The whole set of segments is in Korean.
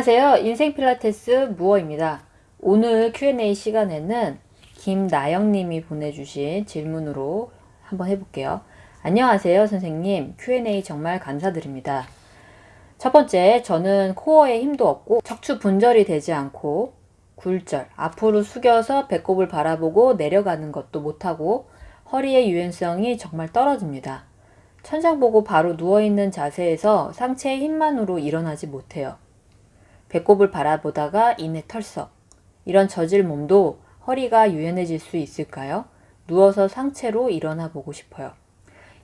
안녕하세요. 인생 필라테스 무어입니다. 오늘 Q&A 시간에는 김나영님이 보내주신 질문으로 한번 해볼게요. 안녕하세요, 선생님. Q&A 정말 감사드립니다. 첫 번째, 저는 코어에 힘도 없고 척추 분절이 되지 않고 굴절, 앞으로 숙여서 배꼽을 바라보고 내려가는 것도 못하고 허리의 유연성이 정말 떨어집니다. 천장 보고 바로 누워있는 자세에서 상체의 힘만으로 일어나지 못해요. 배꼽을 바라보다가 이내 털썩. 이런 저질 몸도 허리가 유연해질 수 있을까요? 누워서 상체로 일어나 보고 싶어요.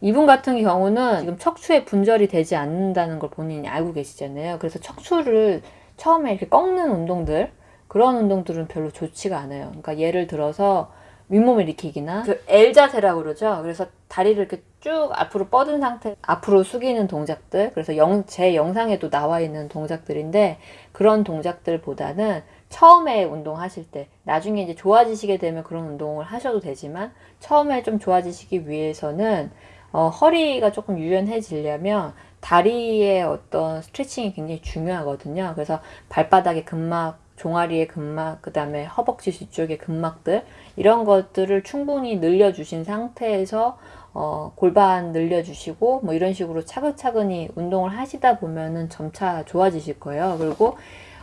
이분 같은 경우는 지금 척추에 분절이 되지 않는다는 걸 본인이 알고 계시잖아요. 그래서 척추를 처음에 이렇게 꺾는 운동들, 그런 운동들은 별로 좋지가 않아요. 그러니까 예를 들어서 윗몸 일으키기나 그 L 자세라고 그러죠. 그래서 다리를 이렇게 쭉 앞으로 뻗은 상태 앞으로 숙이는 동작들 그래서 영, 제 영상에도 나와 있는 동작들인데 그런 동작들보다는 처음에 운동하실 때 나중에 이제 좋아지시게 되면 그런 운동을 하셔도 되지만 처음에 좀 좋아지시기 위해서는 어, 허리가 조금 유연해지려면 다리의 어떤 스트레칭이 굉장히 중요하거든요. 그래서 발바닥의 근막 종아리의 근막, 그 다음에 허벅지 뒤쪽의 근막들 이런 것들을 충분히 늘려주신 상태에서 어, 골반 늘려주시고 뭐 이런 식으로 차근차근히 운동을 하시다 보면은 점차 좋아지실 거예요. 그리고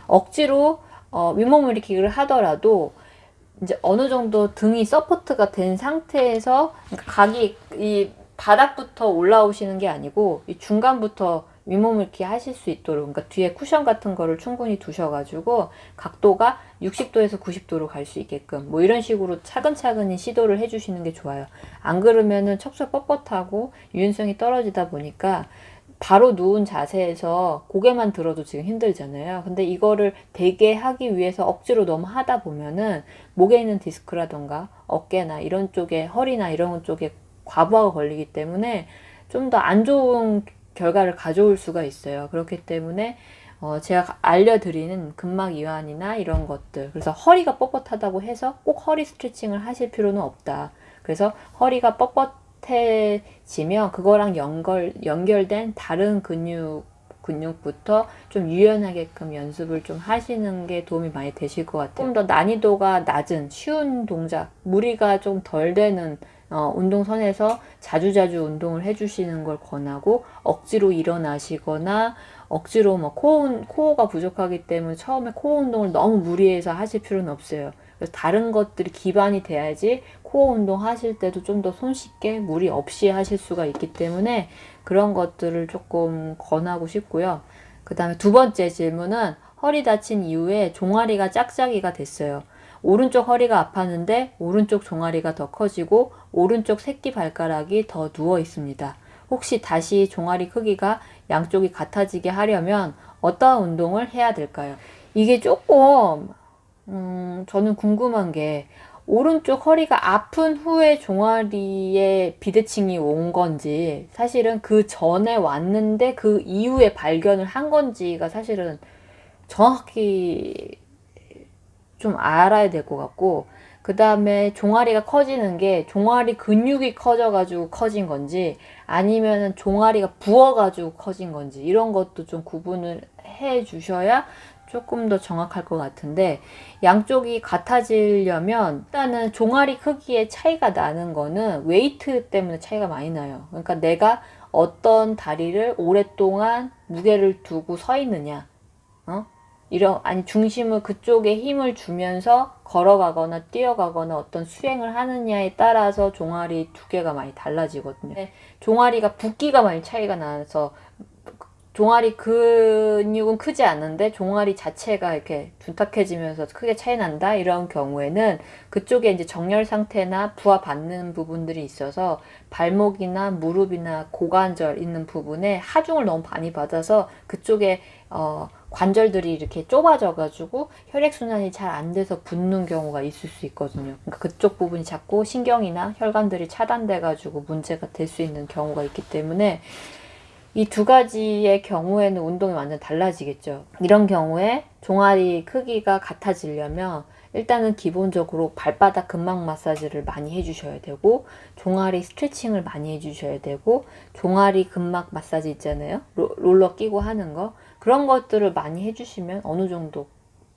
억지로 어, 윗몸 일으키기를 하더라도 이제 어느 정도 등이 support가 된 상태에서 그러니까 각이 이 바닥부터 올라오시는 게 아니고 이 중간부터 이렇게 하실 수 있도록 그러니까 뒤에 쿠션 같은 거를 충분히 두셔가지고 각도가 60도에서 90도로 갈 수 있게끔 뭐 이런 식으로 차근차근히 시도를 해주시는 게 좋아요. 안 그러면은 척추가 뻣뻣하고 유연성이 떨어지다 보니까 바로 누운 자세에서 고개만 들어도 지금 힘들잖아요. 근데 이거를 되게 하기 위해서 억지로 너무 하다 보면은 목에 있는 디스크라던가 어깨나 이런 쪽에 허리나 이런 쪽에 과부하가 걸리기 때문에 좀 더 안 좋은 결과를 가져올 수가 있어요. 그렇기 때문에 어 제가 알려드리는 근막 이완이나 이런 것들 그래서 허리가 뻣뻣하다고 해서 꼭 허리 스트레칭을 하실 필요는 없다. 그래서 허리가 뻣뻣해지면 그거랑 연결, 연결된 다른 근육 근육부터 좀 유연하게끔 연습을 좀 하시는 게 도움이 많이 되실 것 같아요. 좀 더 난이도가 낮은 쉬운 동작, 무리가 좀 덜 되는 어, 운동선에서 자주자주 운동을 해주시는 걸 권하고 억지로 일어나시거나 억지로 뭐 코어, 코어가 부족하기 때문에 처음에 코어 운동을 너무 무리해서 하실 필요는 없어요. 그래서 다른 것들이 기반이 돼야지 코어 운동 하실 때도 좀 더 손쉽게 무리 없이 하실 수가 있기 때문에 그런 것들을 조금 권하고 싶고요. 그 다음에 두 번째 질문은 허리 다친 이후에 종아리가 짝짝이가 됐어요. 오른쪽 허리가 아팠는데 오른쪽 종아리가 더 커지고 오른쪽 새끼 발가락이 더 누워 있습니다. 혹시 다시 종아리 크기가 양쪽이 같아지게 하려면 어떠한 운동을 해야 될까요? 이게 조금 음, 저는 궁금한 게 오른쪽 허리가 아픈 후에 종아리에 비대칭이 온 건지 사실은 그 전에 왔는데 그 이후에 발견을 한 건지가 사실은 정확히 좀 알아야 될 것 같고 그 다음에 종아리가 커지는 게 종아리 근육이 커져가지고 커진 건지 아니면은 종아리가 부어가지고 커진 건지 이런 것도 좀 구분을 해 주셔야 조금 더 정확할 것 같은데 양쪽이 같아지려면 일단은 종아리 크기의 차이가 나는 거는 웨이트 때문에 차이가 많이 나요. 그러니까 내가 어떤 다리를 오랫동안 무게를 두고 서 있느냐 어? 이런 아니 중심을 그쪽에 힘을 주면서 걸어가거나 뛰어가거나 어떤 수행을 하느냐에 따라서 종아리 두께가 많이 달라지거든요. 종아리가 붓기가 많이 차이가 나서 종아리 근육은 크지 않은데 종아리 자체가 이렇게 둔탁해지면서 크게 차이 난다? 이런 경우에는 그쪽에 이제 정렬 상태나 부하 받는 부분들이 있어서 발목이나 무릎이나 고관절 있는 부분에 하중을 너무 많이 받아서 그쪽에 어 관절들이 이렇게 좁아져 가지고 혈액순환이 잘 안 돼서 붓는 경우가 있을 수 있거든요. 그러니까 그쪽 부분이 자꾸 신경이나 혈관들이 차단돼 가지고 문제가 될 수 있는 경우가 있기 때문에 이 두 가지의 경우에는 운동이 완전 달라지겠죠 이런 경우에 종아리 크기가 같아지려면 일단은 기본적으로 발바닥 근막 마사지를 많이 해주셔야 되고 종아리 스트레칭을 많이 해주셔야 되고 종아리 근막 마사지 있잖아요 롤러 끼고 하는 거 그런 것들을 많이 해주시면 어느 정도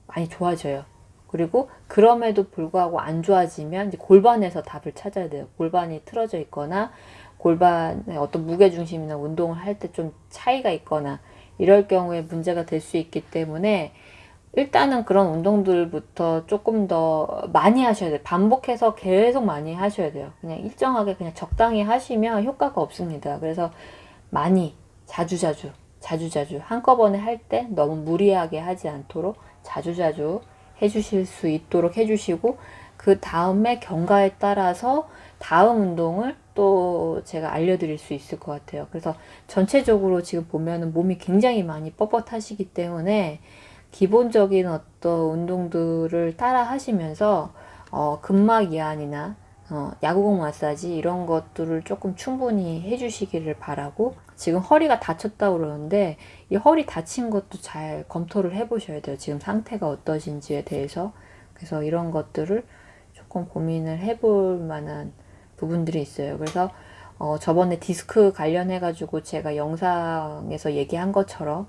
많이 좋아져요. 그리고 그럼에도 불구하고 안 좋아지면 골반에서 답을 찾아야 돼요. 골반이 틀어져 있거나 골반의 어떤 무게 중심이나 운동을 할 때 좀 차이가 있거나 이럴 경우에 문제가 될 수 있기 때문에 일단은 그런 운동들부터 조금 더 많이 하셔야 돼요. 반복해서 계속 많이 하셔야 돼요. 그냥 일정하게 그냥 적당히 하시면 효과가 없습니다. 그래서 많이 자주자주 자주자주 한꺼번에 할 때 너무 무리하게 하지 않도록 자주자주 해주실 수 있도록 해주시고 그 다음에 경과에 따라서 다음 운동을 또 제가 알려드릴 수 있을 것 같아요. 그래서 전체적으로 지금 보면은 몸이 굉장히 많이 뻣뻣하시기 때문에 기본적인 어떤 운동들을 따라 하시면서 어, 근막 이완이나 어, 야구공 마사지 이런 것들을 조금 충분히 해주시기를 바라고 지금 허리가 다쳤다고 그러는데 이 허리 다친 것도 잘 검토를 해보셔야 돼요. 지금 상태가 어떠신지에 대해서 그래서 이런 것들을 조금 고민을 해볼 만한 부분들이 있어요. 그래서 어, 저번에 디스크 관련해 가지고 제가 영상에서 얘기한 것처럼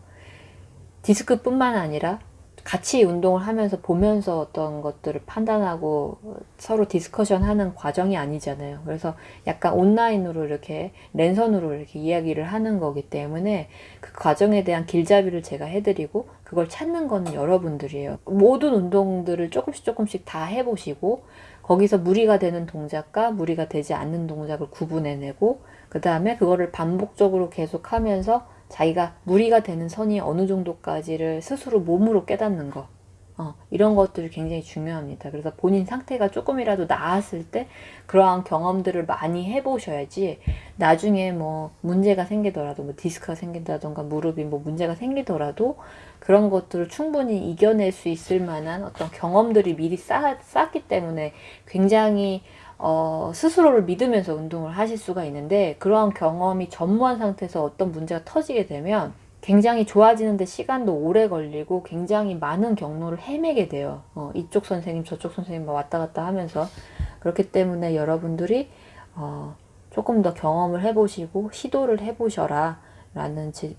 디스크뿐만 아니라 같이 운동을 하면서 보면서 어떤 것들을 판단하고 서로 discussion 하는 과정이 아니잖아요. 그래서 약간 온라인으로 이렇게 랜선으로 이렇게 이야기를 하는 거기 때문에 그 과정에 대한 길잡이를 제가 해드리고 그걸 찾는 거는 여러분들이에요. 모든 운동들을 조금씩 조금씩 다 해보시고 거기서 무리가 되는 동작과 무리가 되지 않는 동작을 구분해내고 그 다음에 그거를 반복적으로 계속 하면서 자기가 무리가 되는 선이 어느 정도까지를 스스로 몸으로 깨닫는 거 어, 이런 것들이 굉장히 중요합니다. 그래서 본인 상태가 조금이라도 나았을 때 그러한 경험들을 많이 해보셔야지 나중에 뭐 문제가 생기더라도 뭐 디스크가 생긴다던가 무릎이 뭐 문제가 생기더라도 그런 것들을 충분히 이겨낼 수 있을 만한 어떤 경험들이 미리 쌓, 쌓기 때문에 굉장히 어, 스스로를 믿으면서 운동을 하실 수가 있는데 그러한 경험이 전무한 상태에서 어떤 문제가 터지게 되면 굉장히 좋아지는데 시간도 오래 걸리고 굉장히 많은 경로를 헤매게 돼요. 어, 이쪽 선생님 저쪽 선생님 막 왔다 갔다 하면서 그렇기 때문에 여러분들이 어, 조금 더 경험을 해보시고 시도를 해보셔라 라는 제,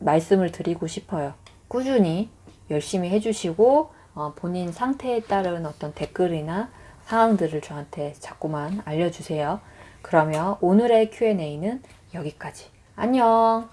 말씀을 드리고 싶어요. 꾸준히 열심히 해주시고 어, 본인 상태에 따른 어떤 댓글이나 상황들을 저한테 자꾸만 알려주세요. 그러면 오늘의 Q&A는 여기까지. 안녕!